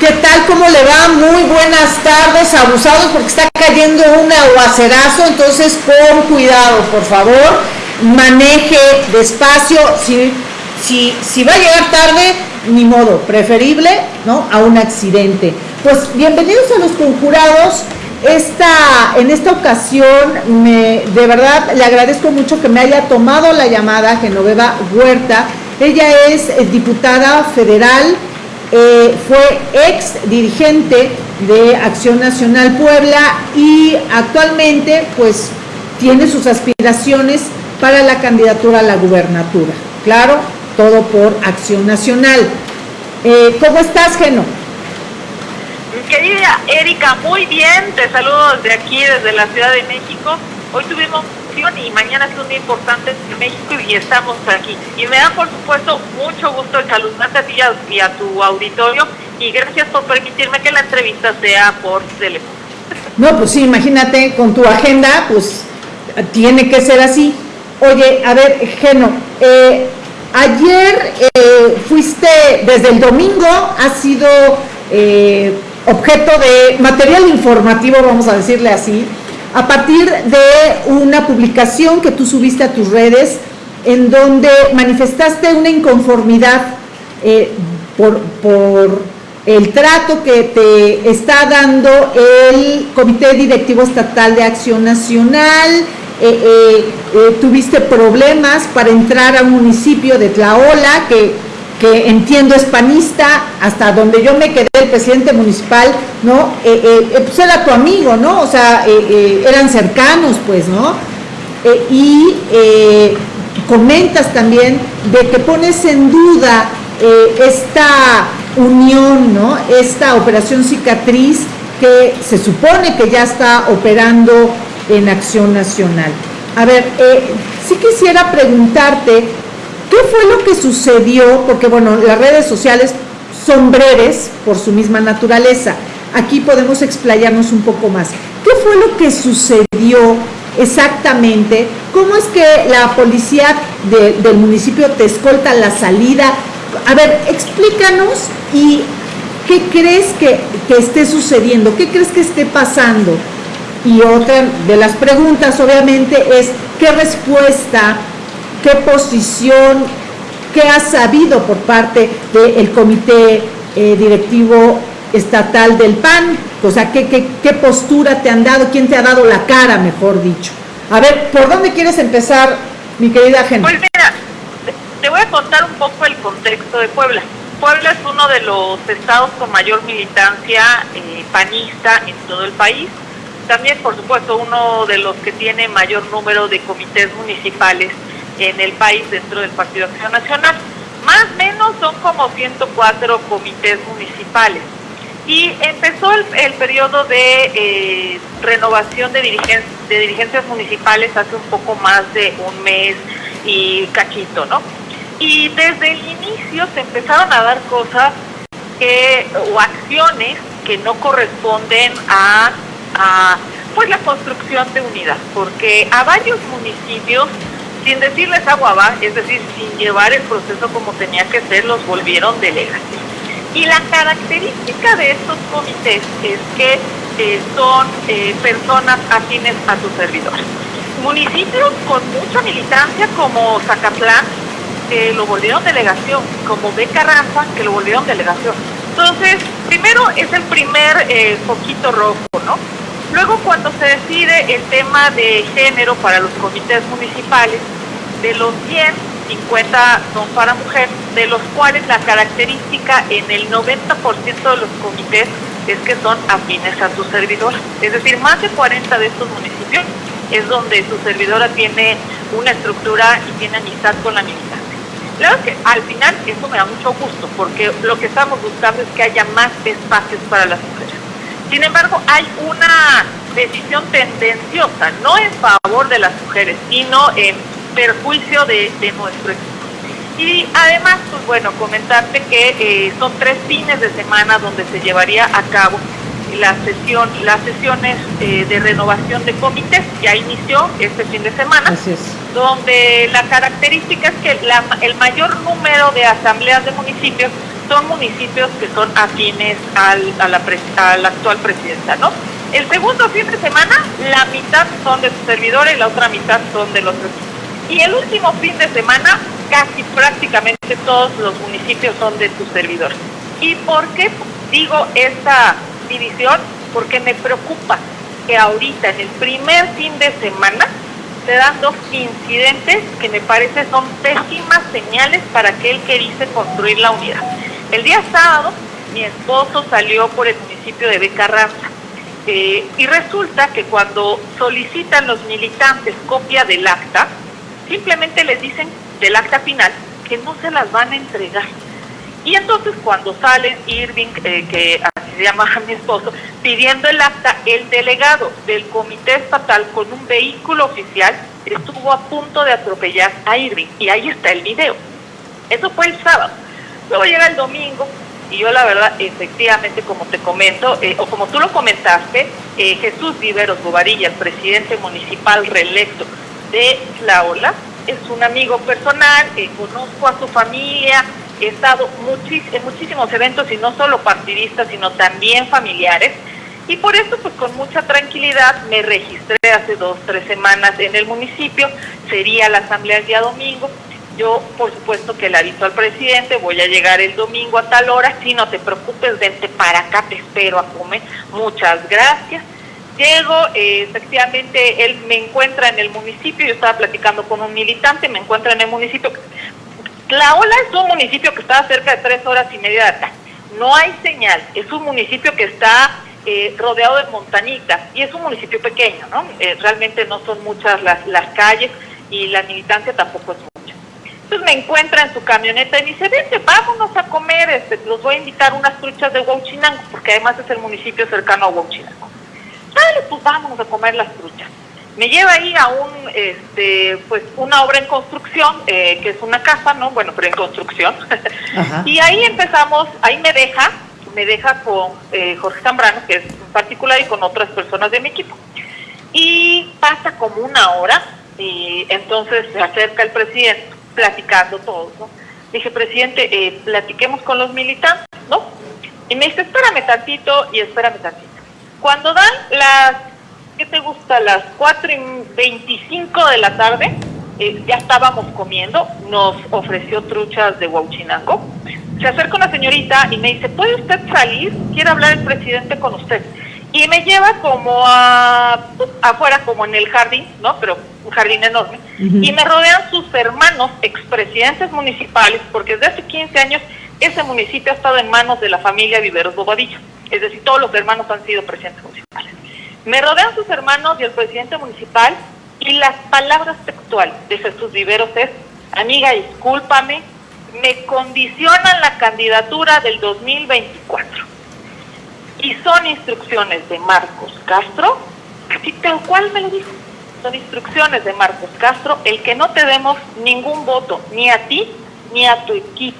¿Qué tal? ¿Cómo le va? Muy buenas tardes, abusados, porque está cayendo un aguacerazo, entonces con cuidado, por favor. Maneje despacio. Si, si, si va a llegar tarde, ni modo, preferible, ¿no? A un accidente. Pues bienvenidos a los conjurados. Esta, en esta ocasión, me, de verdad le agradezco mucho que me haya tomado la llamada Genoveva Huerta. Ella es eh, diputada federal, eh, fue ex dirigente de Acción Nacional Puebla y actualmente pues tiene sus aspiraciones para la candidatura a la gubernatura. Claro, todo por Acción Nacional. Eh, ¿Cómo estás, Geno? Querida Erika, muy bien, te saludo desde aquí, desde la Ciudad de México. Hoy tuvimos y mañana es un día importante en México y estamos aquí. Y me da, por supuesto, mucho gusto saludarte a ti y a, tu auditorio y gracias por permitirme que la entrevista sea por teléfono. No, pues sí, imagínate, con tu agenda, pues tiene que ser así. Oye, a ver, Geno, eh, ayer eh, fuiste, desde el domingo, ha sido eh, objeto de material informativo, vamos a decirle así, a partir de una publicación que tú subiste a tus redes en donde manifestaste una inconformidad eh, por, el trato que te está dando el Comité Directivo Estatal de Acción Nacional, eh, eh, tuviste problemas para entrar a un municipio de Tlaola que que entiendo es panista, hasta donde yo me quedé, el presidente municipal, ¿no? Eh, eh, eh, pues era tu amigo, ¿no? O sea, eran cercanos, pues, ¿no? y comentas también de que pones en duda esta unión, ¿no? Esta operación cicatriz que se supone que ya está operando en Acción Nacional. A ver, sí quisiera preguntarte, ¿Qué fue lo que sucedió? Porque bueno, las redes sociales son breves por su misma naturaleza. Aquí podemos explayarnos un poco más. ¿Qué fue lo que sucedió exactamente? ¿Cómo es que la policía del municipio te escolta la salida? A ver, explícanos y qué crees que, que esté sucediendo, qué crees que esté pasando. Y otra de las preguntas, obviamente, es qué respuesta qué posición, qué ha sabido por parte del comité eh, directivo estatal del PAN, o sea, ¿qué, ¿qué, postura te han dado, quién te ha dado la cara, mejor dicho. A ver, ¿por dónde quieres empezar, mi querida gente? Pues mira, te voy a contar un poco el contexto de Puebla. Puebla es uno de los estados con mayor militancia eh, panista en todo el país. También, por supuesto, uno de los que tiene mayor número de comités municipales en el país dentro del Partido Acción Nacional. Más o menos son como 104 comités municipales. Y empezó el, periodo de eh, renovación de, dirigen, de dirigencias municipales hace un poco más de un mes y cachito, ¿no? Y desde el inicio se empezaron a dar cosas que, o acciones que no corresponden a, a pues la construcción de unidad, porque a varios municipios sin decirles agua va, es decir, sin llevar el proceso como tenía que ser, los volvieron delegados. Y la característica de estos comités es que eh, son eh, personas afines a su servidor. Municipios con mucha militancia como Zacatlán, que lo volvieron delegación, como Becarranza, que lo volvieron delegación. Entonces, primero es el primer eh, foquito rojo, ¿no? Luego, cuando se decide el tema de género para los comités municipales, de los 100, 50 son para mujeres, de los cuales la característica en el 90% de los comités es que son afines a su servidora. Es decir, más de 40 de estos municipios es donde su servidora tiene una estructura y tiene amistad con la militancia. Claro que al final eso me da mucho gusto, porque lo que estamos buscando es que haya más espacios para las mujeres. Sin embargo, hay una decisión tendenciosa, no en favor de las mujeres, sino en perjuicio de, nuestro equipo. Y además, pues bueno, comentarte que eh, son tres fines de semana donde se llevaría a cabo la sesión, las sesiones eh, de renovación de comités. Ya inició este fin de semana. Donde la característica es que el mayor número de asambleas de municipios son municipios que son afines al, a, la, a la actual presidenta, ¿no? El segundo fin de semana, la mitad son de su servidor y la otra mitad son de los. Y el último fin de semana, casi prácticamente todos los municipios son de su servidor. ¿Y por qué digo esta división? Porque me preocupa que ahorita, en el primer fin de semana, se dan dos incidentes que me parece son pésimas señales para aquel que dice construir la unidad. El día sábado, mi esposo salió por el municipio de Becarranza eh, y resulta que cuando solicitan los militantes copia del acta, simplemente les dicen del acta final que no se las van a entregar. Y entonces cuando sale Irving, eh, que se llama mi esposo, pidiendo el acta, el delegado del comité estatal con un vehículo oficial estuvo a punto de atropellar a Irving. Y ahí está el video. Eso fue el sábado. Luego llega el domingo, y yo la verdad, efectivamente, como te comento, eh, o como tú lo comentaste, eh, Jesús Viveros Bovarilla, el presidente municipal reelecto de La Ola, es un amigo personal, eh, conozco a su familia, he estado en muchísimos eventos y no solo partidistas, sino también familiares. Y por eso, pues con mucha tranquilidad, me registré hace dos, tres semanas en el municipio, sería la asamblea el día domingo, yo, por supuesto, que le aviso al presidente, voy a llegar el domingo a tal hora, si no te preocupes, vente para acá, te espero a comer. Muchas gracias. Llego, eh, efectivamente, él me encuentra en el municipio, yo estaba platicando con un militante, me encuentra en el municipio. La Ola es un municipio que está cerca de tres horas y media de acá. No hay señal, es un municipio que está eh, rodeado de montanitas y es un municipio pequeño, ¿no? Eh, realmente no son muchas las, calles y la militancia tampoco es entonces me encuentra en su camioneta y dice, vente, vámonos a comer, este, los voy a invitar unas truchas de Huachinango, porque además es el municipio cercano a Huachinango. Dale, pues vámonos a comer las truchas. Me lleva ahí a un, este, pues una obra en construcción, eh, que es una casa, ¿no? Bueno, pero en construcción. y ahí empezamos, ahí me deja, me deja con eh, Jorge Zambrano, que es en particular, y con otras personas de mi equipo. Y pasa como una hora, y entonces se acerca el presidente platicando todo, ¿no? Dije, presidente, eh, platiquemos con los militantes, ¿no? Y me dice, espérame tantito y espérame tantito. Cuando dan las, ¿qué te gusta? Las 4 y 25 de la tarde, eh, ya estábamos comiendo, nos ofreció truchas de Huachinango. Se acerca una señorita y me dice, ¿puede usted salir? Quiere hablar el presidente con usted. Y me lleva como a, afuera, como en el jardín, ¿no? Pero un jardín enorme, y me rodean sus hermanos, expresidentes municipales, porque desde hace 15 años ese municipio ha estado en manos de la familia Viveros Bobadilla, es decir, todos los hermanos han sido presidentes municipales. Me rodean sus hermanos y el presidente municipal, y las palabras textuales de Jesús Viveros es, amiga, discúlpame, me condicionan la candidatura del 2024. Y son instrucciones de Marcos Castro, así tal cual me lo dijo son instrucciones de Marcos Castro, el que no te demos ningún voto, ni a ti ni a tu equipo.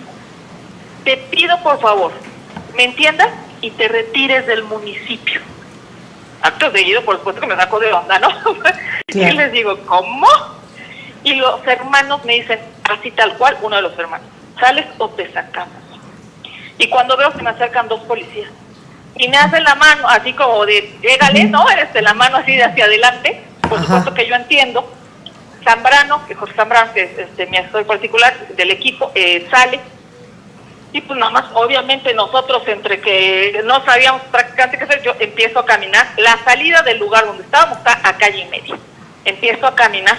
Te pido por favor, me entiendas y te retires del municipio. Acto seguido, por supuesto que me saco de onda, ¿no? Y les digo, ¿cómo? Y los hermanos me dicen, así tal cual, uno de los hermanos, ¿sales o te sacamos? Y cuando veo que me acercan dos policías y me hacen la mano, así como de, llégale, ¿no? Este, la mano así de hacia adelante, por supuesto que yo entiendo. Zambrano, que Jorge Zambrano, que es este, mi asesor particular del equipo, eh, sale. Y pues nada más, obviamente nosotros entre que no sabíamos prácticamente qué hacer, yo empiezo a caminar. La salida del lugar donde estábamos está a calle y media. Empiezo a caminar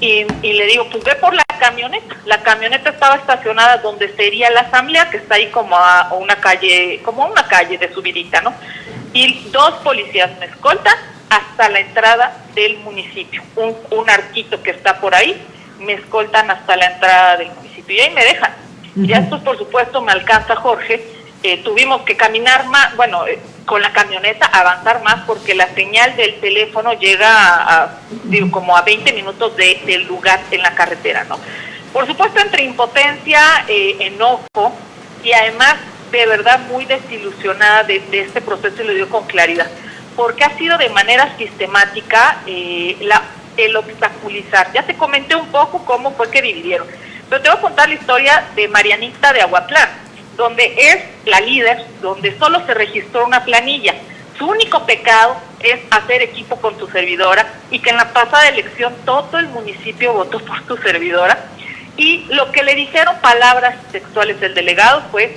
y, le digo, pues ve por la camioneta. La camioneta estaba estacionada donde sería la asamblea, que está ahí como a una calle, como una calle de subidita, ¿no? Y dos policías me escoltan hasta la entrada del municipio. Un, un arquito que está por ahí, me escoltan hasta la entrada del municipio y ahí me dejan. Ya después, por supuesto, me alcanza Jorge. Eh, tuvimos que caminar más, bueno, eh, con la camioneta avanzar más porque la señal del teléfono llega a, digo, como a 20 minutos de, del lugar en la carretera, ¿no? Por supuesto, entre impotencia, eh, enojo y además de verdad muy desilusionada de, de este proceso y lo digo con claridad porque ha sido de manera sistemática eh, la el obstaculizar. Ya te comenté un poco cómo fue que dividieron. Pero te voy a contar la historia de Marianita de Aguatlán, donde es la líder, donde solo se registró una planilla. Su único pecado es hacer equipo con su servidora y que en la pasada elección todo el municipio votó por su servidora. Y lo que le dijeron palabras textuales del delegado fue,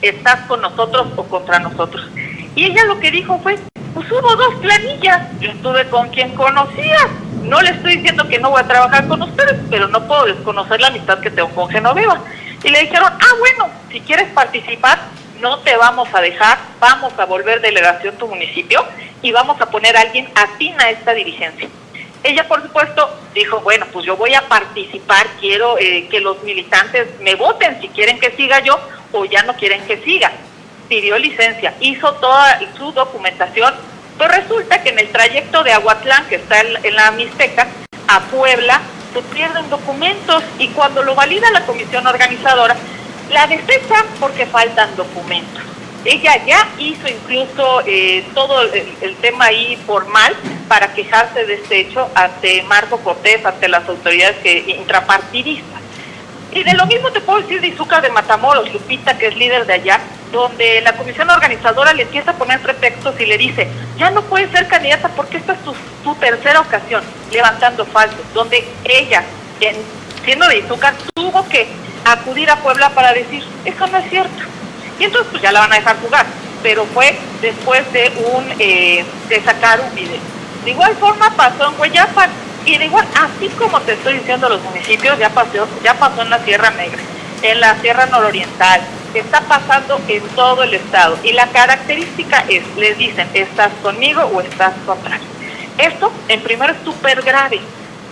estás con nosotros o contra nosotros. Y ella lo que dijo fue, pues hubo dos planillas, yo estuve con quien conocía, no le estoy diciendo que no voy a trabajar con ustedes, pero no puedo desconocer la amistad que tengo con Genoveva. Y le dijeron, ah, bueno, si quieres participar, no te vamos a dejar, vamos a volver delegación tu municipio y vamos a poner a alguien afín a esta dirigencia. Ella, por supuesto, dijo, bueno, pues yo voy a participar, quiero eh, que los militantes me voten si quieren que siga yo o ya no quieren que siga. Pidió licencia, hizo toda su documentación, pues resulta que en el trayecto de Aguatlán, que está en, la Mixteca, a Puebla, se pierden documentos y cuando lo valida la comisión organizadora, la desecha porque faltan documentos. Ella ya hizo incluso eh, todo el, tema ahí formal para quejarse de este hecho ante Marco Cortés, ante las autoridades que, intrapartidistas. Y de lo mismo te puedo decir de Izúcar de Matamoros, Lupita, que es líder de allá, donde la comisión organizadora le empieza a poner pretextos y le dice, ya no puede ser candidata porque esta es tu, tercera ocasión, levantando falsos, donde ella, siendo de Izúcar, tuvo que acudir a Puebla para decir, eso no es cierto. Y entonces pues ya la van a dejar jugar, pero fue después de un eh, de sacar un video. De igual forma pasó en Hueyapan, y de igual, así como te estoy diciendo los municipios, ya pasó, ya pasó en la Sierra Negra, en la Sierra Nororiental, está pasando en todo el estado. Y la característica es, les dicen, ¿estás conmigo o estás contra Esto, en primero, es súper grave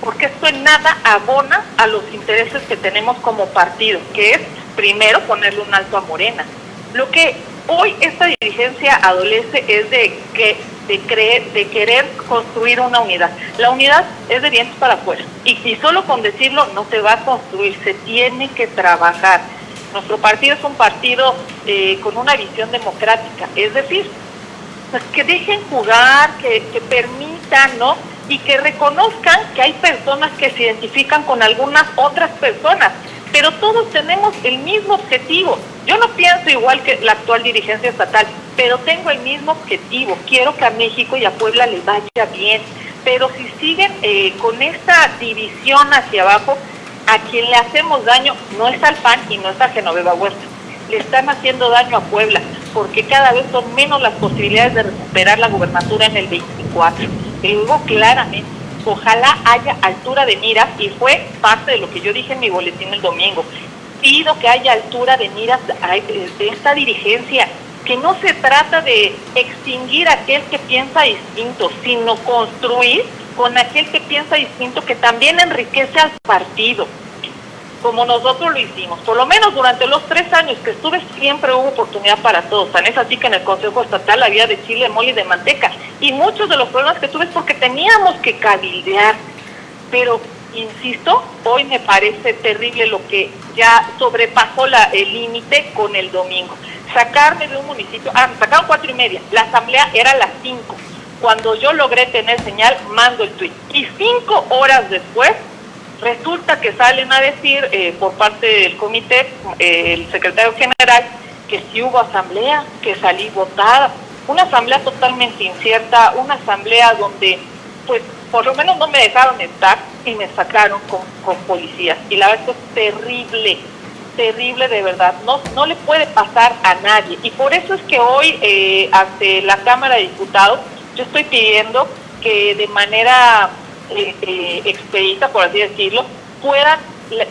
porque esto en nada abona a los intereses que tenemos como partido, que es primero ponerle un alto a Morena. Lo que hoy esta dirigencia adolece es de que de creer, de querer construir una unidad. La unidad es de dientes para afuera y, solo con decirlo no se va a construir, se tiene que trabajar. Nuestro partido es un partido eh, con una visión democrática, es decir, pues que dejen jugar, que, que permitan, ¿no? y que reconozcan que hay personas que se identifican con algunas otras personas, pero todos tenemos el mismo objetivo. Yo no pienso igual que la actual dirigencia estatal, pero tengo el mismo objetivo. Quiero que a México y a Puebla les vaya bien, pero si siguen eh, con esta división hacia abajo, a quien le hacemos daño no es al PAN y no es a Genoveva Huerta. Le están haciendo daño a Puebla, porque cada vez son menos las posibilidades de recuperar la gubernatura en el 24 digo claramente, ojalá haya altura de miras y fue parte de lo que yo dije en mi boletín el domingo. Pido que haya altura de miras de esta dirigencia, que no se trata de extinguir a aquel que piensa distinto, sino construir con aquel que piensa distinto que también enriquece al partido como nosotros lo hicimos. Por lo menos durante los tres años que estuve siempre hubo oportunidad para todos. Tan es así que en el Consejo Estatal había de chile, mole y de manteca. Y muchos de los problemas que tuve es porque teníamos que cabildear. Pero, insisto, hoy me parece terrible lo que ya sobrepasó la, el límite con el domingo. Sacarme de un municipio, ah, me sacaron cuatro y media. La asamblea era a las cinco. Cuando yo logré tener señal, mando el tuit. Y cinco horas después Resulta que salen a decir eh, por parte del comité, eh, el secretario general, que sí hubo asamblea, que salí votada, una asamblea totalmente incierta, una asamblea donde, pues, por lo menos no me dejaron estar y me sacaron con, con policías. Y la verdad es terrible, terrible de verdad, no, no le puede pasar a nadie. Y por eso es que hoy, eh, ante la Cámara de Diputados, yo estoy pidiendo que de manera eh, expedita, por así decirlo, puedan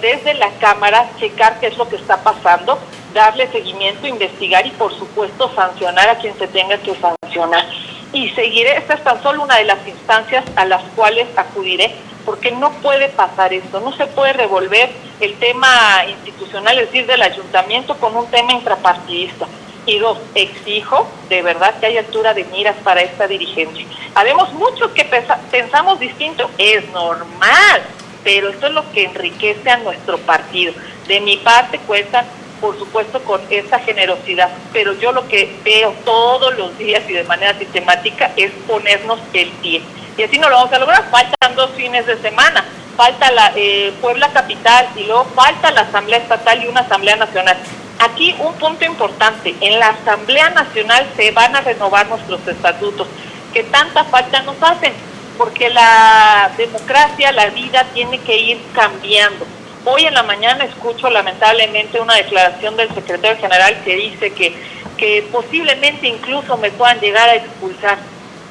desde la Cámara checar qué es lo que está pasando, darle seguimiento, investigar y por supuesto sancionar a quien se tenga que sancionar. Y seguiré, esta es tan solo una de las instancias a las cuales acudiré, porque no puede pasar esto, no se puede revolver el tema institucional, es decir, del ayuntamiento con un tema intrapartidista. Y dos, exijo de verdad que haya altura de miras para esta dirigencia. Habemos muchos que pensamos distinto, es normal, pero esto es lo que enriquece a nuestro partido. De mi parte cuentan, por supuesto, con esta generosidad, pero yo lo que veo todos los días y de manera sistemática es ponernos el pie. Y así no lo vamos a lograr. Faltan dos fines de semana. Falta la eh, Puebla Capital y luego falta la Asamblea Estatal y una Asamblea Nacional. Aquí un punto importante. En la Asamblea Nacional se van a renovar nuestros estatutos, que tanta falta nos hacen, porque la democracia, la vida tiene que ir cambiando. Hoy en la mañana escucho lamentablemente una declaración del secretario general que dice que, que posiblemente incluso me puedan llegar a expulsar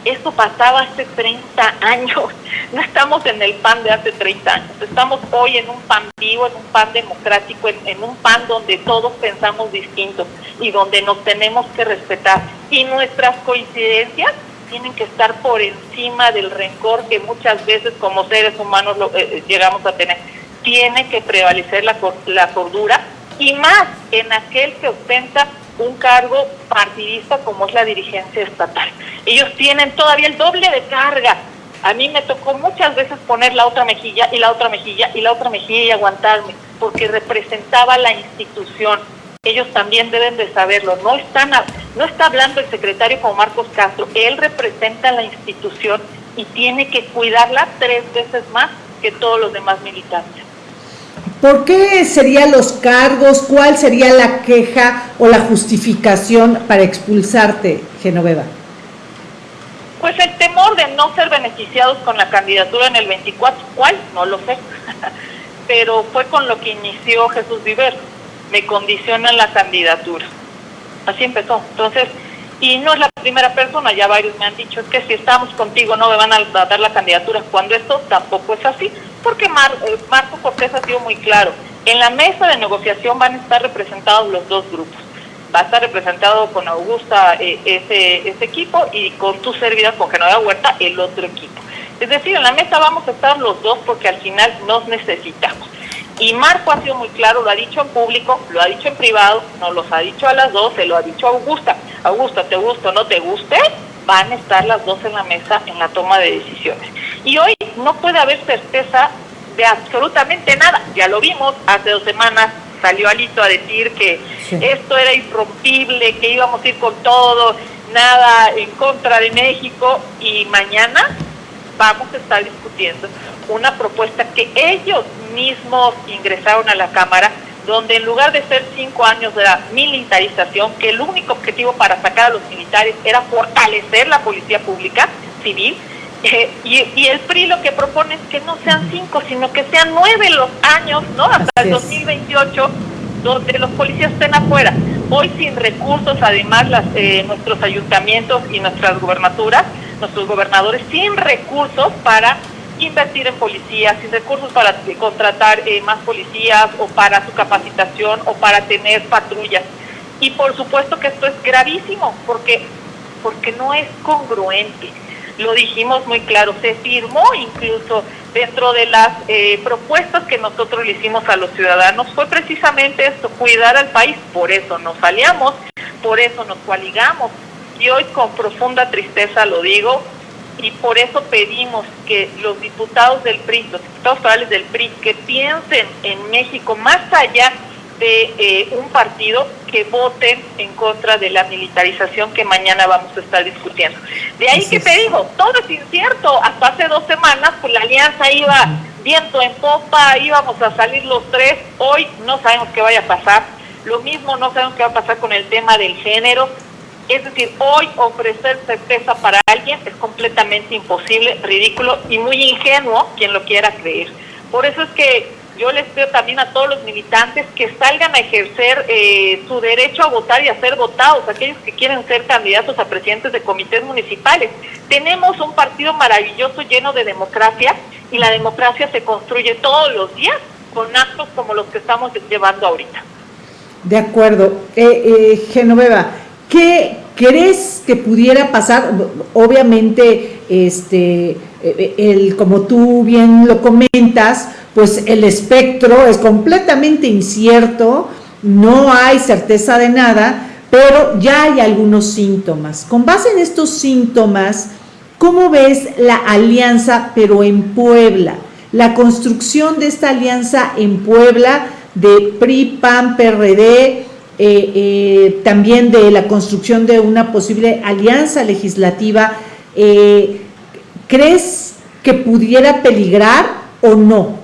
esto pasaba hace 30 años. No estamos en el PAN de hace 30 años. Estamos hoy en un PAN vivo, en un PAN democrático, en, un PAN donde todos pensamos distintos y donde nos tenemos que respetar. Y nuestras coincidencias tienen que estar por encima del rencor que muchas veces como seres humanos lo, eh, llegamos a tener. Tiene que prevalecer la, la cordura y más en aquel que ostenta un cargo partidista como es la dirigencia estatal. Ellos tienen todavía el doble de carga. A mí me tocó muchas veces poner la otra mejilla y la otra mejilla y la otra mejilla y aguantarme, porque representaba la institución. Ellos también deben de saberlo. No, están no está hablando el secretario como Marcos Castro. Él representa la institución y tiene que cuidarla tres veces más que todos los demás militantes. ¿Por qué serían los cargos? ¿Cuál sería la queja o la justificación para expulsarte, Genoveva? Pues el temor de no ser beneficiados con la candidatura en el 24, ¿cuál? No lo sé. Pero fue con lo que inició Jesús Viver. Me condicionan la candidatura. Así empezó. Entonces, y no es la primera persona, ya varios me han dicho, es que si estamos contigo no me van a dar la candidatura, cuando esto tampoco es así, porque eh, Marco Cortés ha sido muy claro, en la mesa de negociación van a estar representados los dos grupos, va a estar representado con Augusta eh, ese, ese equipo y con tu servidor, con Genoveva Huerta, el otro equipo. Es decir, en la mesa vamos a estar los dos porque al final nos necesitamos. Y Marco ha sido muy claro, lo ha dicho en público, lo ha dicho en privado, nos los ha dicho a las dos, se lo ha dicho a Augusta. Augusta, te gusta o no te guste, van a estar las dos en la mesa en la toma de decisiones. Y hoy no puede haber certeza de absolutamente nada. Ya lo vimos, hace dos semanas salió Alito a decir que esto era irrompible, que íbamos a ir con todo, nada en contra de México y mañana vamos a estar discutiendo una propuesta que ellos mismos ingresaron a la Cámara, donde en lugar de ser cinco años de la militarización, que el único objetivo para sacar a los militares era fortalecer la policía pública civil, eh, y, el PRI lo que propone es que no sean cinco, sino que sean nueve los años, ¿no? Hasta el 2028, donde los policías estén afuera. Hoy sin recursos, además, las, eh, nuestros ayuntamientos y nuestras gubernaturas, nuestros gobernadores sin recursos para invertir en policías, sin recursos para contratar eh, más policías o para su capacitación o para tener patrullas. Y por supuesto que esto es gravísimo porque, porque no es congruente. Lo dijimos muy claro, se firmó incluso dentro de las eh, propuestas que nosotros le hicimos a los ciudadanos, fue precisamente esto, cuidar al país, por eso nos aliamos, por eso nos coaligamos. Y hoy con profunda tristeza lo digo, y por eso pedimos que los diputados del PRI, los diputados federales del PRI, que piensen en México más allá de eh, un partido que voten en contra de la militarización que mañana vamos a estar discutiendo. De ahí que te digo, todo es incierto. Hasta hace dos semanas, pues la alianza iba viento en popa, íbamos a salir los tres. Hoy no sabemos qué vaya a pasar. Lo mismo no sabemos qué va a pasar con el tema del género. Es decir, hoy ofrecer certeza para alguien es completamente imposible, ridículo y muy ingenuo quien lo quiera creer. Por eso es que yo les pido también a todos los militantes que salgan a ejercer eh, su derecho a votar y a ser votados, aquellos que quieren ser candidatos a presidentes de comités municipales. Tenemos un partido maravilloso lleno de democracia y la democracia se construye todos los días con actos como los que estamos llevando ahorita. De acuerdo. Eh, eh, Genoveva, ¿Qué crees que pudiera pasar? Obviamente, este, el, como tú bien lo comentas, pues el espectro es completamente incierto, no hay certeza de nada, pero ya hay algunos síntomas. Con base en estos síntomas, ¿cómo ves la alianza, pero en Puebla? La construcción de esta alianza en Puebla de PRI, PAN, PRD, eh, eh, también de la construcción de una posible alianza legislativa. Eh, ¿crees que pudiera peligrar o no?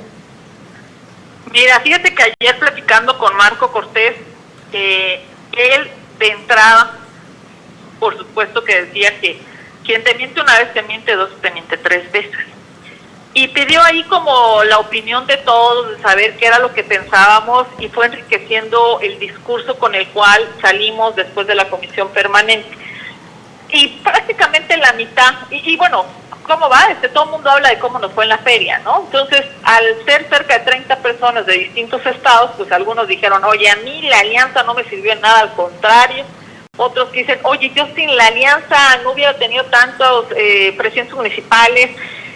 Mira, fíjate que ayer platicando con Marco Cortés, eh, él de entrada, por supuesto que decía que quien te miente una vez te miente dos, te miente tres veces. Y pidió ahí como la opinión de todos, de saber qué era lo que pensábamos y fue enriqueciendo el discurso con el cual salimos después de la comisión permanente. Y prácticamente la mitad, y, bueno, ¿cómo va? Este, todo el mundo habla de cómo nos fue en la feria, ¿no? Entonces, al ser cerca de 30 personas de distintos estados, pues algunos dijeron, oye, a mí la alianza no me sirvió en nada, al contrario, otros dicen, oye, yo sin la alianza no hubiera tenido tantos eh, presidentes municipales.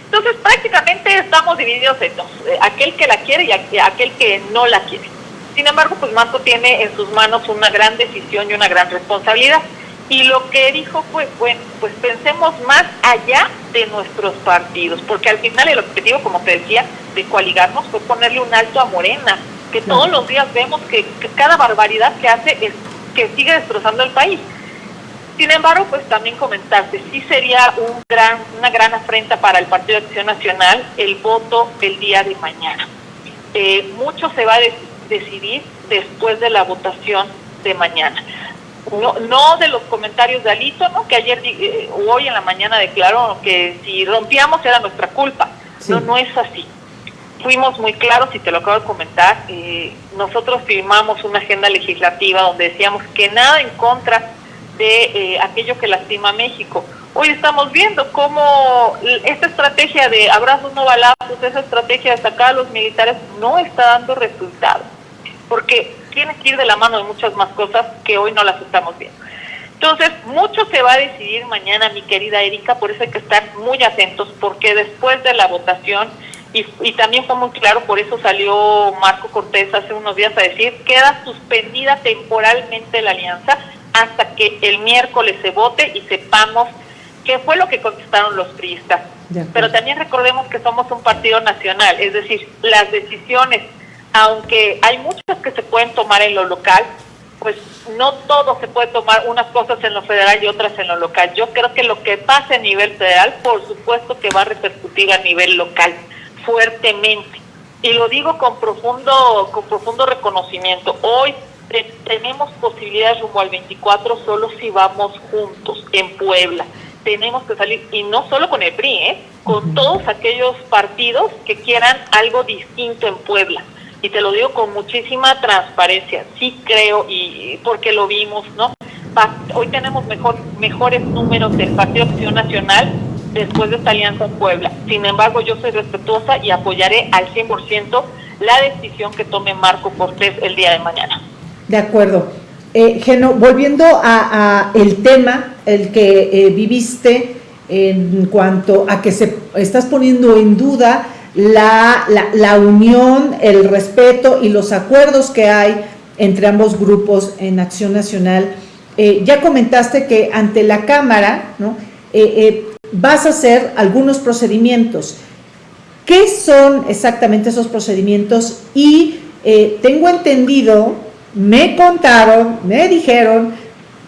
Entonces, prácticamente estamos divididos en dos, eh, aquel que la quiere y aquel que no la quiere. Sin embargo, pues Marco tiene en sus manos una gran decisión y una gran responsabilidad. Y lo que dijo fue, bueno, pues pensemos más allá de nuestros partidos, porque al final el objetivo, como te decía, de coaligarnos fue ponerle un alto a Morena, que todos los días vemos que, que cada barbaridad que hace es que sigue destrozando el país. Sin embargo, pues también comentarte, sí sería un gran, una gran afrenta para el Partido de Acción Nacional el voto el día de mañana. Eh, mucho se va a decidir después de la votación de mañana. No, no de los comentarios de Alito, ¿no? que ayer eh, hoy en la mañana declaró que si rompíamos era nuestra culpa. No, no es así fuimos muy claros y te lo acabo de comentar. Eh, nosotros firmamos una agenda legislativa donde decíamos que nada en contra de eh, aquello que lastima a México. Hoy estamos viendo cómo esta estrategia de abrazos no balazos, esa estrategia de sacar a los militares no está dando resultados, porque tiene que ir de la mano de muchas más cosas que hoy no las estamos viendo. Entonces, mucho se va a decidir mañana, mi querida Erika, por eso hay que estar muy atentos, porque después de la votación y, también fue muy claro, por eso salió Marco Cortés hace unos días a decir, queda suspendida temporalmente la alianza hasta que el miércoles se vote y sepamos qué fue lo que contestaron los priistas. Pero también recordemos que somos un partido nacional, es decir, las decisiones, aunque hay muchas que se pueden tomar en lo local, pues no todo se puede tomar unas cosas en lo federal y otras en lo local. Yo creo que lo que pasa a nivel federal, por supuesto que va a repercutir a nivel local fuertemente. Y lo digo con profundo, con profundo reconocimiento. Hoy tenemos posibilidades rumbo al 24 solo si vamos juntos en Puebla. Tenemos que salir, y no solo con el PRI, ¿eh? con todos aquellos partidos que quieran algo distinto en Puebla. Y te lo digo con muchísima transparencia. Sí creo, y porque lo vimos, ¿no? Hoy tenemos mejor, mejores números del Partido Acción Nacional después de esta alianza en Puebla. Sin embargo, yo soy respetuosa y apoyaré al 100% la decisión que tome Marco Cortés el día de mañana. De acuerdo. Eh, Geno, volviendo a, el tema, el que eh, viviste en cuanto a que se estás poniendo en duda la, la, unión, el respeto y los acuerdos que hay entre ambos grupos en Acción Nacional. Eh, ya comentaste que ante la Cámara, ¿no? Eh, vas a hacer algunos procedimientos. ¿Qué son exactamente esos procedimientos? Y eh, tengo entendido, me contaron, me dijeron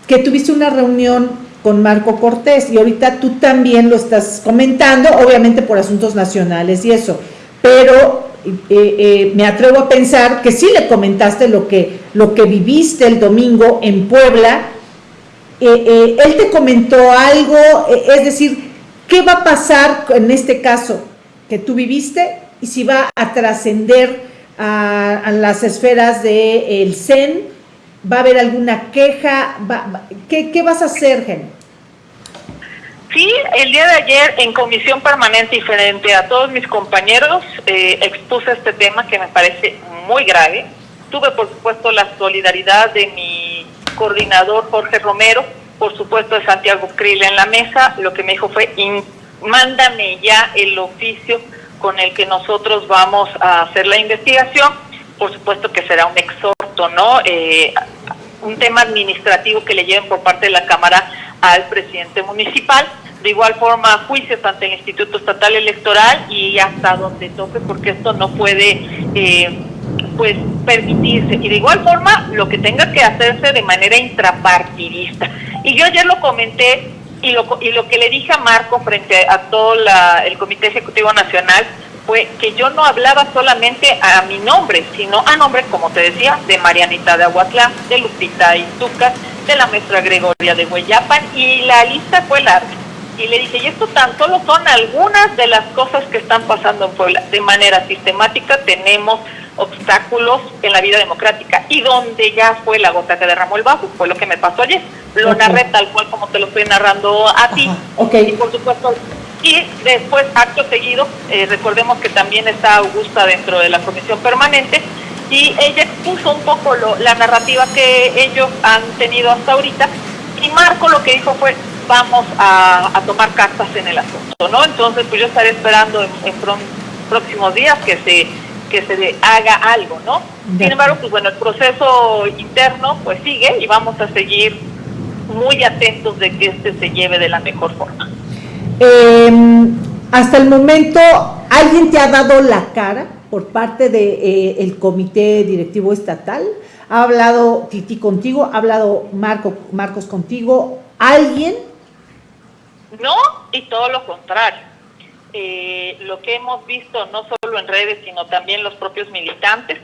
que tuviste una reunión con Marco Cortés y ahorita tú también lo estás comentando, obviamente por asuntos nacionales y eso, pero eh, eh, me atrevo a pensar que sí le comentaste lo que, lo que viviste el domingo en Puebla. él te comentó algo, es decir, ¿Qué va a pasar en este caso que tú viviste y si va a trascender a, las esferas del CEN? ¿Va a haber alguna queja? ¿qué, vas a hacer, Gen? Sí, el día de ayer en comisión permanente y frente a todos mis compañeros eh, expuse este tema que me parece muy grave. Tuve, por supuesto, la solidaridad de mi coordinador Jorge Romero, por supuesto de Santiago Krill en la mesa, lo que me dijo fue, mándame ya el oficio con el que nosotros vamos a hacer la investigación, por supuesto que será un exhorto, ¿no? Eh, un tema administrativo que le lleven por parte de la Cámara al presidente municipal, de igual forma juicios ante el Instituto Estatal Electoral y hasta donde toque, porque esto no puede eh, pues permitirse. Y de igual forma, lo que tenga que hacerse de manera intrapartidista. Y yo ayer lo comenté Y lo, y lo que le dije a Marco frente a todo el Comité Ejecutivo Nacional fue que yo no hablaba solamente a mi nombre, sino a nombre, como te decía, de Marianita de Aguatlán, de Lupita Izúcar, de la maestra Gregoria de Hueyapan, y la lista fue larga. Y le dije, y esto tan solo son algunas de las cosas que están pasando en Puebla. De manera sistemática tenemos obstáculos en la vida democrática y donde ya fue la gota que derramó el vaso, fue lo que me pasó ayer. Lo narré tal cual como te lo estoy narrando a ti. Okay. Y por supuesto, y después, acto seguido, eh, recordemos que también está Augusta dentro de la comisión permanente y ella puso un poco la narrativa que ellos han tenido hasta ahorita y Marco lo que dijo fue vamos a, tomar cartas en el asunto, ¿no? Entonces, pues yo estaré esperando en, en próximos días que se que se haga algo, ¿no? Sin embargo, pues bueno, el proceso interno pues sigue y vamos a seguir muy atentos de que este se lleve de la mejor forma. Em, hasta el momento, ¿alguien te ha dado la cara por parte del de, eh, comité directivo estatal? ¿Ha hablado Titi contigo? ¿Ha hablado Marco, Marcos contigo? ¿Alguien? No, y todo lo contrario. Eh, lo que hemos visto, no solo en redes, sino también los propios militantes,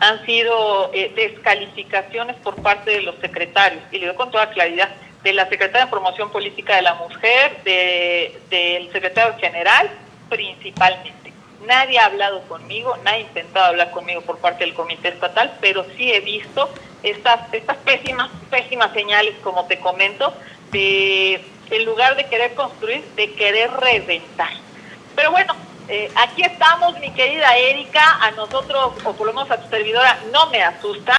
han sido eh, descalificaciones por parte de los secretarios. Y le digo con toda claridad, de la secretaria de Promoción Política de la Mujer, del secretario general, principalmente. Nadie ha hablado conmigo, nadie ha intentado hablar conmigo por parte del comité estatal, pero sí he visto estas, estas pésimas, pésimas señales, como te comento, de en lugar de querer construir, de querer reventar. Pero bueno, eh, aquí estamos, mi querida Erika, a nosotros, o por lo menos a tu servidora, no me asusta,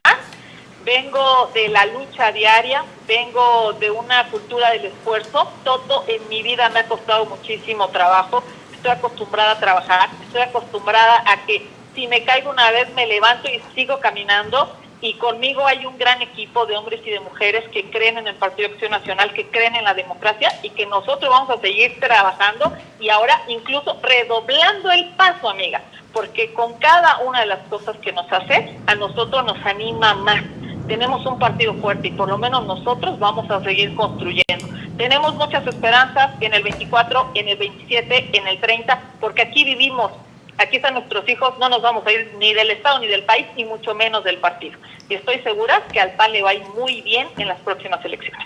vengo de la lucha diaria, vengo de una cultura del esfuerzo, todo en mi vida me ha costado muchísimo trabajo, estoy acostumbrada a trabajar, estoy acostumbrada a que si me caigo una vez me levanto y sigo caminando. Y conmigo hay un gran equipo de hombres y de mujeres que creen en el Partido Acción Nacional, que creen en la democracia y que nosotros vamos a seguir trabajando y ahora incluso redoblando el paso, amiga, porque con cada una de las cosas que nos hace, a nosotros nos anima más tenemos un partido fuerte y por lo menos nosotros vamos a seguir construyendo. Tenemos muchas esperanzas en el 24, en el 27, en el 30, porque aquí vivimos, aquí están nuestros hijos, no nos vamos a ir ni del Estado ni del país, ni mucho menos del partido. Y estoy segura que al PAN le va a ir muy bien en las próximas elecciones.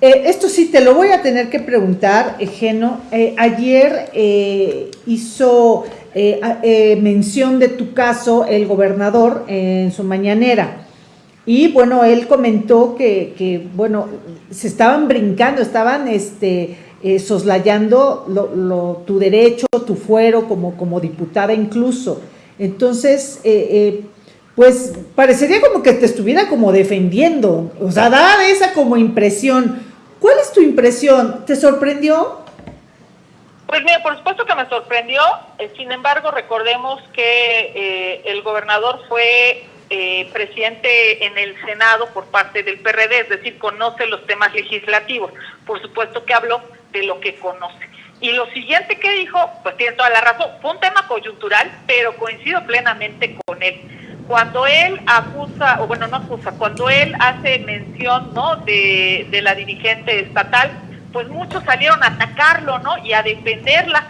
Eh, esto sí, te lo voy a tener que preguntar, Geno. Eh, ayer eh, hizo mención de tu caso el gobernador en su mañanera. Y bueno, él comentó que, bueno, se estaban brincando, estaban este, eh, soslayando lo, tu derecho, tu fuero como, como diputada incluso. Entonces, eh, eh, pues parecería como que te estuviera como defendiendo, o sea, da esa como impresión. ¿Cuál es tu impresión? ¿Te sorprendió? Pues mira, por supuesto que me sorprendió, sin embargo recordemos que el gobernador fue eh, presidente en el Senado por parte del PRD, es decir, conoce los temas legislativos. Por supuesto que habló de lo que conoce. Y lo siguiente que dijo, pues tiene toda la razón, fue un tema coyuntural, pero coincido plenamente con él. Cuando él acusa, o bueno, no acusa, cuando él hace mención ¿no? de, de la dirigente estatal, pues muchos salieron a atacarlo ¿no? y a defenderla.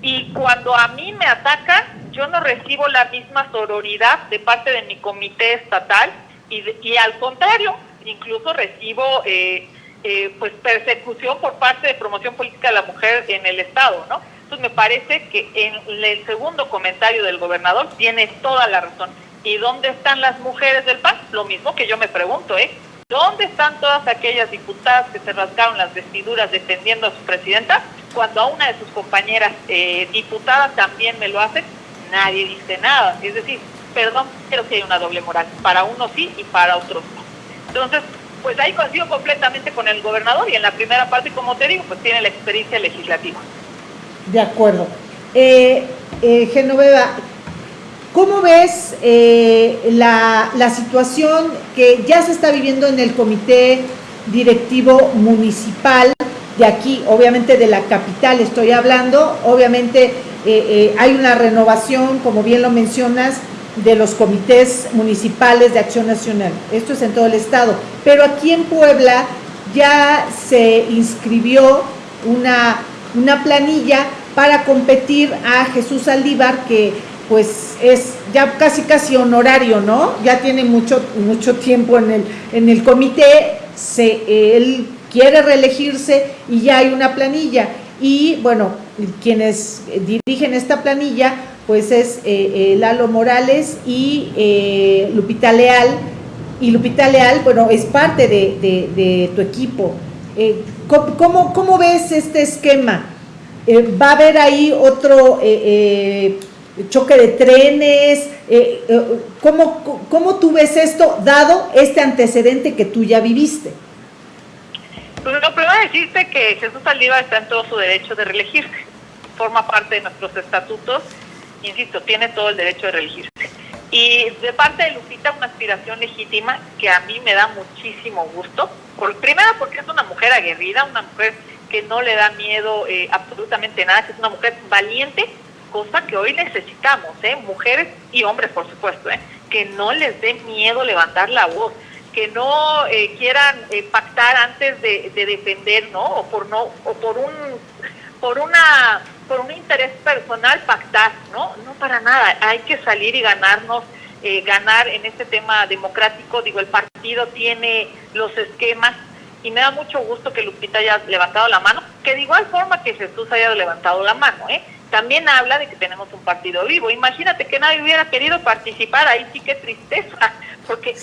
Y cuando a mí me atacan, yo no recibo la misma sororidad de parte de mi comité estatal y, al contrario, incluso recibo eh, eh, pues persecución por parte de promoción política de la mujer en el estado, ¿no? Entonces me parece que en el segundo comentario del gobernador tiene toda la razón. ¿Y dónde están las mujeres del PAN? Lo mismo que yo me pregunto, ¿eh? ¿Dónde están todas aquellas diputadas que se rasgaron las vestiduras defendiendo a su presidenta? Cuando a una de sus compañeras eh, diputadas también me lo hace, nadie dice nada. Es decir, perdón, pero que hay una doble moral. Para unos sí y para otros no. Entonces, pues ahí coincido completamente con el gobernador y en la primera parte, como te digo, pues tiene la experiencia legislativa. De acuerdo. Eh, eh, Genoveva, ¿cómo ves eh, la, la situación que ya se está viviendo en el comité directivo municipal de aquí, obviamente de la capital estoy hablando, obviamente eh, eh, hay una renovación, como bien lo mencionas, de los comités municipales de acción nacional. Esto es en todo el estado. Pero aquí en Puebla ya se inscribió una, una planilla para competir a Jesús Aldívar, que pues es ya casi casi honorario, ¿no? Ya tiene mucho, mucho tiempo en el, en el comité, se, él quiere reelegirse y ya hay una planilla. Y bueno, quienes dirigen esta planilla, pues es eh, eh, Lalo Morales y eh, Lupita Leal. Y Lupita Leal, bueno, es parte de, tu equipo. ¿cómo, ¿cómo, ves este esquema? ¿Va a haber ahí otro choque de trenes? ¿cómo, ¿Cómo tú ves esto, dado este antecedente que tú ya viviste? Pues lo primero decirte que Jesús Saliva está en todo su derecho de reelegirse. Forma parte de nuestros estatutos. Insisto, tiene todo el derecho de reelegirse. Y de parte de Lupita, una aspiración legítima que a mí me da muchísimo gusto. Por, primero porque es una mujer aguerrida, una mujer que no le da miedo eh, absolutamente nada, que es una mujer valiente, cosa que hoy necesitamos, ¿eh? mujeres y hombres, por supuesto, ¿eh? que no les dé miedo levantar la voz que no eh, quieran eh, pactar antes de, defender, ¿no? O por no o por un por una por un interés personal pactar, ¿no? No para nada. Hay que salir y ganarnos eh, ganar en este tema democrático. Digo, el partido tiene los esquemas y me da mucho gusto que Lupita haya levantado la mano, que de igual forma que Jesús haya levantado la mano, ¿eh? También habla de que tenemos un partido vivo. Imagínate que nadie hubiera querido participar, ahí sí que tristeza porque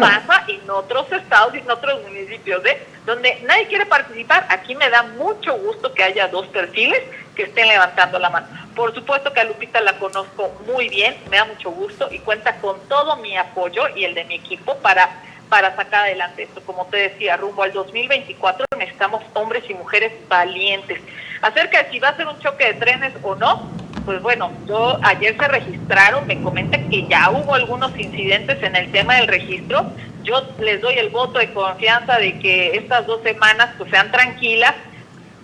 pasa en otros estados y en otros municipios, ¿eh? donde nadie quiere participar. Aquí me da mucho gusto que haya dos perfiles que estén levantando la mano. Por supuesto que a Lupita la conozco muy bien, me da mucho gusto y cuenta con todo mi apoyo y el de mi equipo para, para sacar adelante esto. Como te decía, rumbo al 2024 necesitamos hombres y mujeres valientes. Acerca de si va a ser un choque de trenes o no, pues bueno, yo ayer se registraron, me comentan que ya hubo algunos incidentes en el tema del registro. Yo les doy el voto de confianza de que estas dos semanas pues sean tranquilas.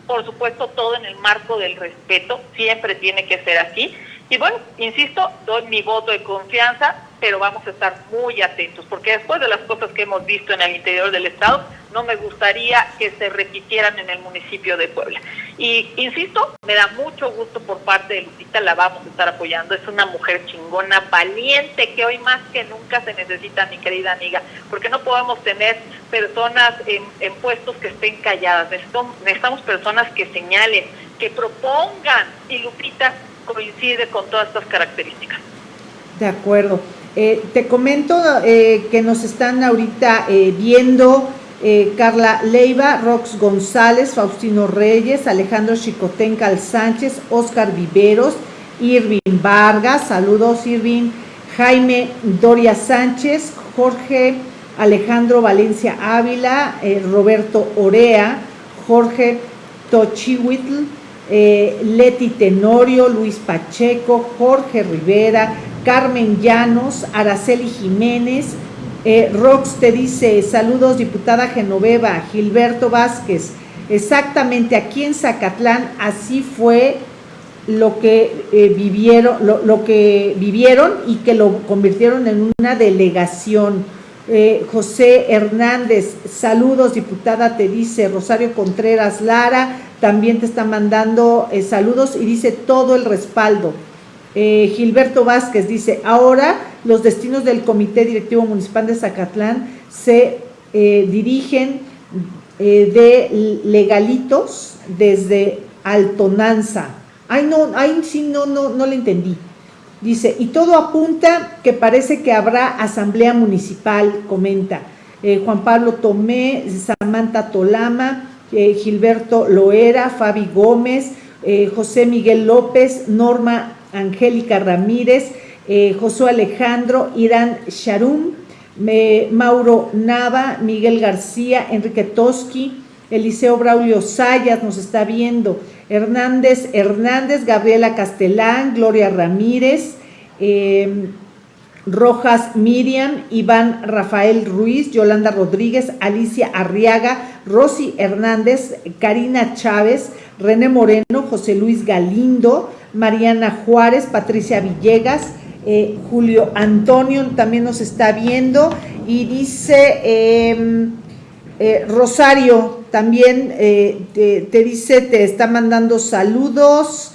Por supuesto, todo en el marco del respeto, siempre tiene que ser así. Y bueno, insisto, doy mi voto de confianza, pero vamos a estar muy atentos, porque después de las cosas que hemos visto en el interior del Estado, no me gustaría que se repitieran en el municipio de Puebla. Y insisto, me da mucho gusto por parte de Lupita, la vamos a estar apoyando. Es una mujer chingona, valiente, que hoy más que nunca se necesita, mi querida amiga, porque no podemos tener personas en, puestos que estén calladas. necesitamos personas que señalen, que propongan. Y Lupita coincide con todas estas características. De acuerdo. Eh, te comento eh, que nos están ahorita eh, viendo Carla Leiva, Rox González, Faustino Reyes, Alejandro Chicotencal Sánchez, Oscar Viveros, Irving Vargas, saludos Irving, Jaime Doria Sánchez, Jorge Alejandro Valencia Ávila, Roberto Orea, Jorge Tochihuitl, Leti Tenorio, Luis Pacheco, Jorge Rivera, Carmen Llanos, Araceli Jiménez, eh, Rox te dice, saludos diputada Genoveva, Gilberto Vázquez, exactamente aquí en Zacatlán así fue lo que eh, vivieron, lo, que vivieron y que lo convirtieron en una delegación. Eh, José Hernández, saludos diputada, te dice Rosario Contreras Lara, también te está mandando saludos y dice todo el respaldo. Eh, Gilberto Vázquez dice, ahora los destinos del Comité Directivo Municipal de Zacatlán se eh, dirigen eh, de legalitos desde Altonanza. Ay, no, ay, sí, no, no, no le entendí. Dice, y todo apunta que parece que habrá asamblea municipal, comenta. Juan Pablo Tomé, Samantha Tolama, Gilberto Loera, Fabi Gómez, José Miguel López, Norma Angélica Ramírez, eh, Josué Alejandro, Irán Sharum, Mauro Nava, Miguel García, Enrique Toski, Eliseo Braulio Sayas nos está viendo, Hernández Hernández, Gabriela Castelán, Gloria Ramírez, em, Rojas Miriam, Iván Rafael Ruiz, Yolanda Rodríguez, Alicia Arriaga, Rosy Hernández, Karina Chávez, René Moreno, José Luis Galindo, Mariana Juárez, Patricia Villegas, eh, Julio Antonio también nos está viendo y dice em, eh, Rosario, también eh, te, dice, te está mandando saludos.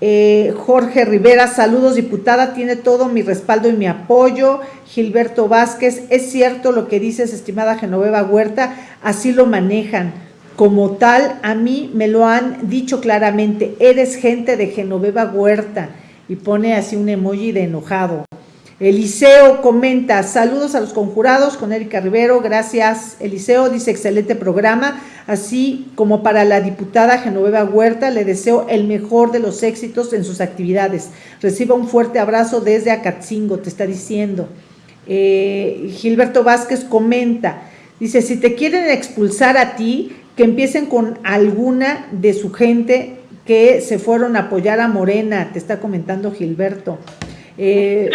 Eh, Jorge Rivera, saludos diputada, tiene todo mi respaldo y mi apoyo. Gilberto Vázquez, es cierto lo que dices, estimada Genoveva Huerta, así lo manejan. Como tal, a mí me lo han dicho claramente, eres gente de Genoveva Huerta. Y pone así un emoji de enojado. Eliseo comenta, saludos a los conjurados con Erika Rivero, gracias Eliseo, dice excelente programa, así como para la diputada Genoveva Huerta, le deseo el mejor de los éxitos en sus actividades. Reciba un fuerte abrazo desde Acatzingo, te está diciendo. Eh, Gilberto Vázquez comenta, dice, si te quieren expulsar a ti, que empiecen con alguna de su gente que se fueron a apoyar a Morena, te está comentando Gilberto. Eh,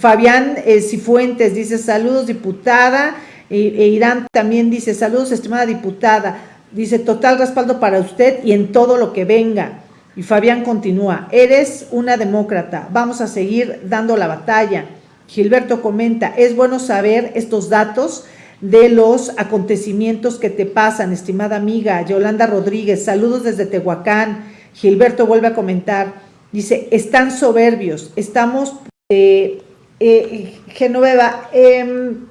Fabián eh, Cifuentes dice, saludos diputada, e, Irán también dice, saludos estimada diputada, dice, total respaldo para usted y en todo lo que venga. Y Fabián continúa, eres una demócrata, vamos a seguir dando la batalla. Gilberto comenta, es bueno saber estos datos de los acontecimientos que te pasan, estimada amiga. Yolanda Rodríguez, saludos desde Tehuacán. Gilberto vuelve a comentar, Dice, están soberbios, estamos, eh, eh, Genoveva, em,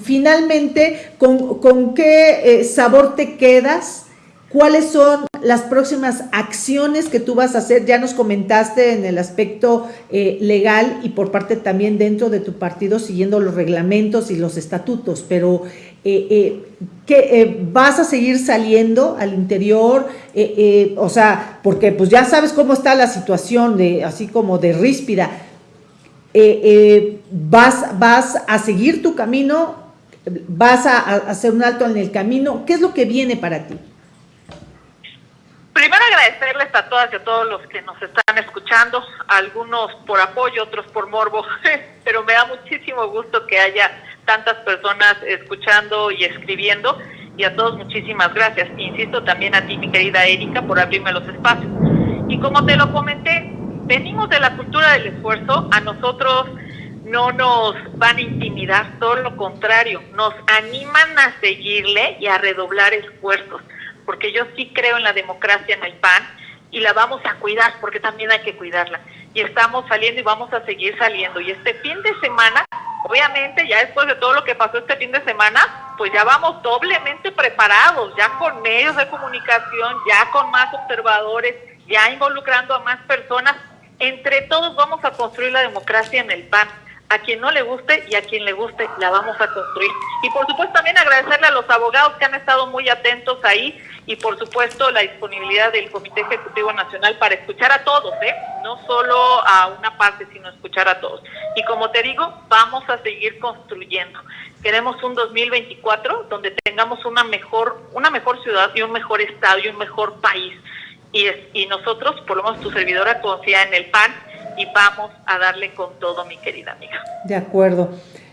finalmente, ¿con, qué eh, sabor te quedas? ¿Cuáles son las próximas acciones que tú vas a hacer? Ya nos comentaste en el aspecto legal y por parte también dentro de tu partido, siguiendo los reglamentos y los estatutos, pero eh, eh, que eh, vas a seguir saliendo al interior, o sea, porque pues ya sabes cómo está la situación, de, así como de ríspida, vas, vas a seguir tu camino, vas a, hacer un alto en el camino, ¿qué es lo que viene para ti? Primero agradecerles a todas y a todos los que nos están escuchando, algunos por apoyo, otros por morbo, pero me da muchísimo gusto que haya tantas personas escuchando y escribiendo. Y a todos muchísimas gracias. Insisto también a ti, mi querida Erika, por abrirme los espacios. Y como te lo comenté, venimos de la cultura del esfuerzo, a nosotros no nos van a intimidar, todo lo contrario, nos animan a seguirle y a redoblar esfuerzos, porque yo sí creo en la democracia en el PAN y la vamos a cuidar, porque también hay que cuidarla. Y estamos saliendo y vamos a seguir saliendo. Y este fin de semana Obviamente, ya después de todo lo que pasó este fin de semana, pues ya vamos doblemente preparados, ya con medios de comunicación, ya con más observadores, ya involucrando a más personas. Entre todos vamos a construir la democracia en el PAN. A quien no le guste y a quien le guste, la vamos a construir. Y por supuesto también agradecerle a los abogados que han estado muy atentos ahí y por supuesto la disponibilidad del Comité Ejecutivo Nacional para escuchar a todos, ¿eh? no solo a una parte, sino escuchar a todos. Y como te digo, vamos a seguir construyendo. Queremos un 2024 donde tengamos una mejor, una mejor ciudad y un mejor estado y un mejor país. Y, es, y nosotros, por lo menos tu servidora, confía en el PAN y vamos a darle con todo, mi querida amiga. De acuerdo.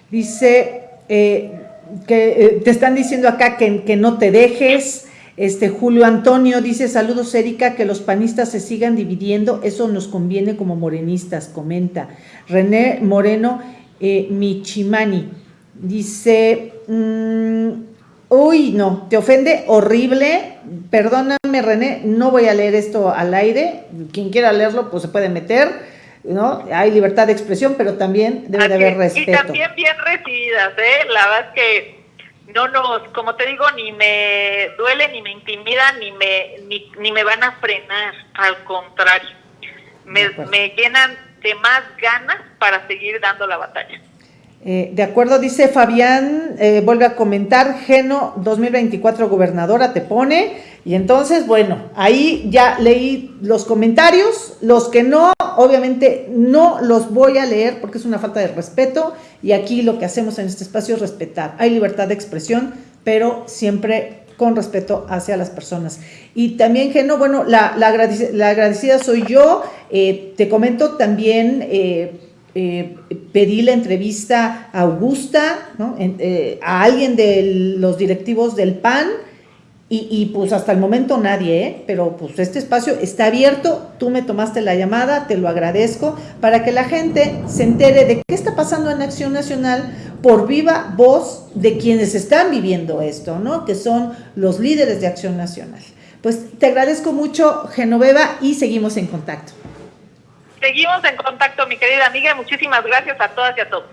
Dice eh, que eh, te están diciendo acá que, que no te dejes este Julio Antonio dice, saludos Erika, que los panistas se sigan dividiendo, eso nos conviene como morenistas, comenta. René Moreno eh, Michimani dice, mm, uy, no, te ofende horrible, perdóname René, no voy a leer esto al aire, quien quiera leerlo pues se puede meter, ¿no? Hay libertad de expresión, pero también debe de haber respeto. Y también bien recibidas, ¿eh? La verdad es que no nos, como te digo, ni me duele, ni me intimida, ni me, ni, me van a frenar, al contrario, me, me, llenan de más ganas para seguir dando la batalla. Eh, de acuerdo, dice Fabián, eh, vuelve a comentar, Geno 2024 gobernadora te pone, y entonces, bueno, ahí ya leí los comentarios, los que no, obviamente no los voy a leer porque es una falta de respeto, y aquí lo que hacemos en este espacio es respetar. Hay libertad de expresión, pero siempre con respeto hacia las personas. Y también, Geno, bueno, la, agradecida, soy yo, eh, te comento también eh, pedí la entrevista a Augusta, eh, a alguien de los directivos del PAN, y, pues hasta el momento nadie, ¿eh? pero pues este espacio está abierto, tú me tomaste la llamada, te lo agradezco, para que la gente se entere de qué está pasando en Acción Nacional por viva voz de quienes están viviendo esto, ¿no? Que son los líderes de Acción Nacional. Pues te agradezco mucho, Genoveva, y seguimos en contacto. Seguimos en contacto, mi querida amiga. Muchísimas gracias a todas y a todos.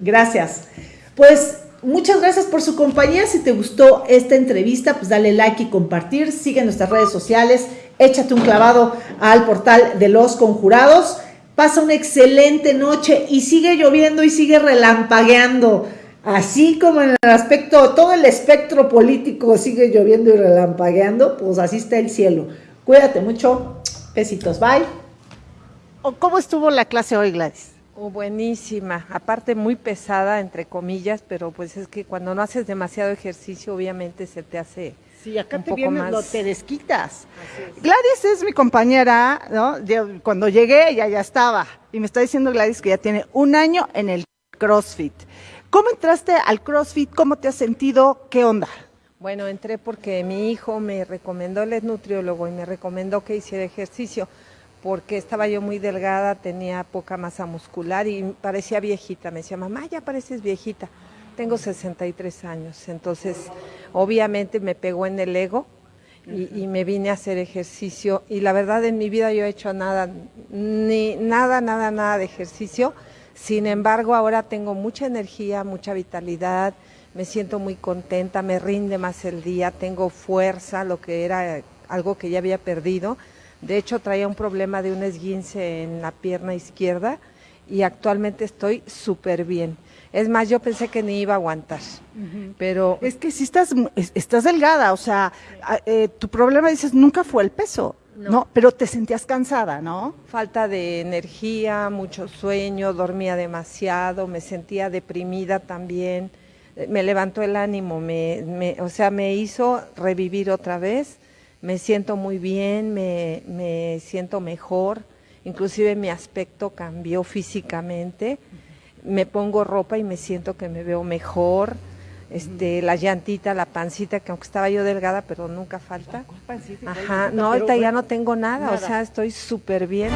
Gracias. Pues muchas gracias por su compañía. Si te gustó esta entrevista, pues dale like y compartir. Sigue nuestras redes sociales. Échate un clavado al portal de los conjurados. Pasa una excelente noche y sigue lloviendo y sigue relampagueando. Así como en el aspecto, todo el espectro político sigue lloviendo y relampagueando, pues así está el cielo. Cuídate mucho. Besitos. Bye. ¿Cómo estuvo la clase hoy, Gladys? Oh, buenísima, aparte muy pesada, entre comillas, pero pues es que cuando no haces demasiado ejercicio, obviamente se te hace Sí, acá un te poco vienes, más. lo te desquitas. es. Gladys es mi compañera, ¿no? Yo, cuando llegué ella ya estaba y me está diciendo Gladys que ya tiene un año en el CrossFit. ¿Cómo entraste al CrossFit? ¿Cómo te has sentido? ¿Qué onda? Bueno, entré porque mi hijo me recomendó, él es nutriólogo y me recomendó que hiciera ejercicio porque estaba yo muy delgada, tenía poca masa muscular y parecía viejita. Me decía, mamá, ya pareces viejita. Tengo 63 años, entonces obviamente me pegó en el ego y, y me vine a hacer ejercicio y la verdad en mi vida yo he hecho nada, ni nada, nada, nada de ejercicio. Sin embargo, ahora tengo mucha energía, mucha vitalidad, me siento muy contenta, me rinde más el día, tengo fuerza, lo que era algo que ya había perdido. De hecho, traía un problema de un esguince en la pierna izquierda y actualmente estoy súper bien. Es más, yo pensé que ni iba a aguantar, pero Es que si estás, es- estás delgada, o sea, eh, tu problema dices nunca fue el peso, no. Pero te sentías cansada, ¿no? falta de energía, mucho sueño, dormía demasiado, me sentía deprimida también, eh, me levantó el ánimo, me, me- o sea, me hizo revivir otra vez, me siento muy bien, me, me siento mejor, inclusive mi aspecto cambió físicamente, me pongo ropa y me siento que me veo mejor, este, la llantita, la pancita, que aunque estaba yo delgada, pero nunca falta. Ajá, no, ahorita ya no tengo nada, o sea, estoy súper bien.